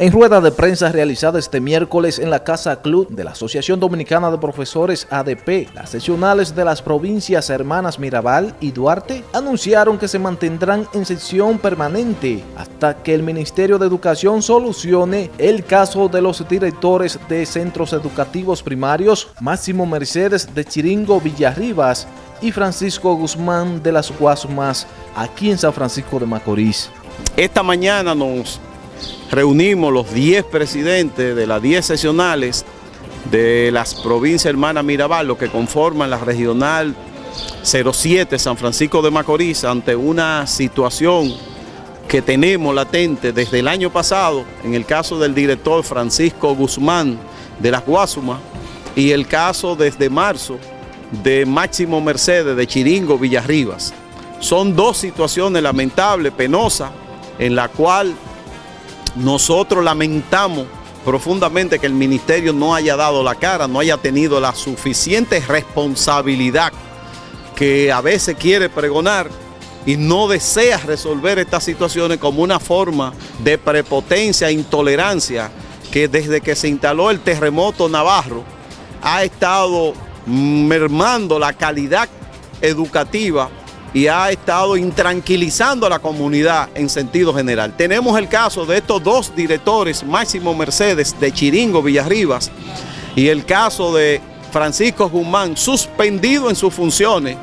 En rueda de prensa realizada este miércoles en la Casa Club de la Asociación Dominicana de Profesores ADP, las seccionales de las provincias hermanas Mirabal y Duarte anunciaron que se mantendrán en sesión permanente hasta que el Ministerio de Educación solucione el caso de los directores de centros educativos primarios Máximo Mercedes de Chiringo Villarribas y Francisco Guzmán de las Guasumas aquí en San Francisco de Macorís. Esta mañana nos reunimos los 10 presidentes de las 10 sesionales de las provincias hermanas Mirabal, los que conforman la regional 07 San Francisco de Macorís, ante una situación que tenemos latente desde el año pasado, en el caso del director Francisco Guzmán de las Guasumas, y el caso desde marzo de Máximo Mercedes de Chiringo Villarribas. Son dos situaciones lamentables, penosas, en la cual nosotros lamentamos profundamente que el ministerio no haya dado la cara, no haya tenido la suficiente responsabilidad que a veces quiere pregonar y no desea resolver estas situaciones como una forma de prepotencia e intolerancia que desde que se instaló el terremoto Navarro ha estado mermando la calidad educativa y ha estado intranquilizando a la comunidad en sentido general. Tenemos el caso de estos dos directores, Máximo Mercedes de Chiringo Villarribas y el caso de Francisco Guzmán, suspendido en sus funciones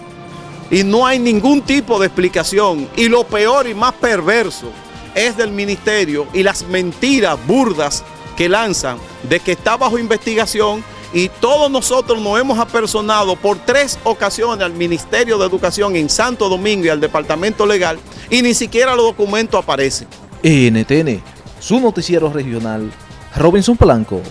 y no hay ningún tipo de explicación. Y lo peor y más perverso es del ministerio y las mentiras burdas que lanzan de que está bajo investigación y todos nosotros nos hemos apersonado por tres ocasiones al Ministerio de Educación en Santo Domingo y al Departamento Legal y ni siquiera los documentos aparecen. NTN, su noticiero regional, Robinson Blanco.